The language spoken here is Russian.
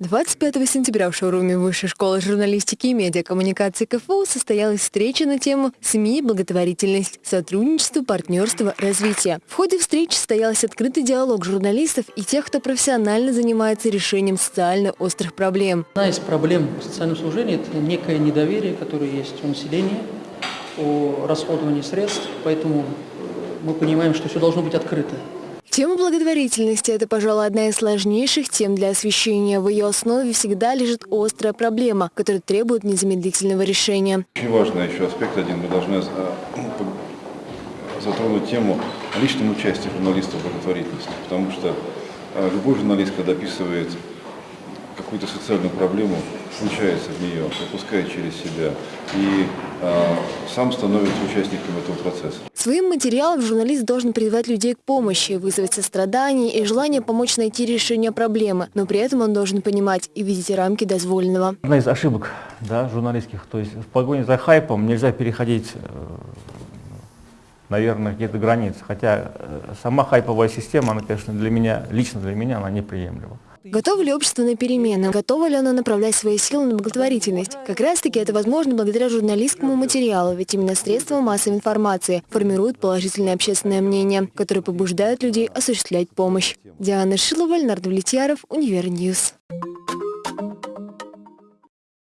25 сентября в шоуруме Высшей школы журналистики и медиакоммуникации КФУ состоялась встреча на тему «СМИ. Благотворительность. Сотрудничество, партнерство, развитие». В ходе встречи состоялся открытый диалог журналистов и тех, кто профессионально занимается решением социально острых проблем. Одна из проблем социального служения – это некое недоверие, которое есть у населения о расходовании средств, поэтому мы понимаем, что все должно быть открыто. Тема благотворительности – это, пожалуй, одна из сложнейших тем для освещения. В ее основе всегда лежит острая проблема, которая требует незамедлительного решения. Очень важный еще аспект один. Мы должны а, затронуть тему о личном участии журналистов в благотворительности. Потому что а, любой журналист, когда описывает какую-то социальную проблему, включается в нее, пропускает через себя и э, сам становится участником этого процесса. Своим материалом журналист должен призывать людей к помощи, вызвать сострадание и желание помочь найти решение проблемы, но при этом он должен понимать и видеть рамки дозволенного. Одна из ошибок да, журналистских, то есть в погоне за хайпом нельзя переходить э, наверное, какие-то границы. Хотя э, сама хайповая система, она, конечно, для меня, лично для меня, она неприемлема. Готово ли общество на перемены? Готово ли оно направлять свои силы на благотворительность? Как раз-таки это возможно благодаря журналистскому материалу, ведь именно средства массовой информации формируют положительное общественное мнение, которое побуждает людей осуществлять помощь. Диана Шилова, Леонард Влетьяров, Универ News.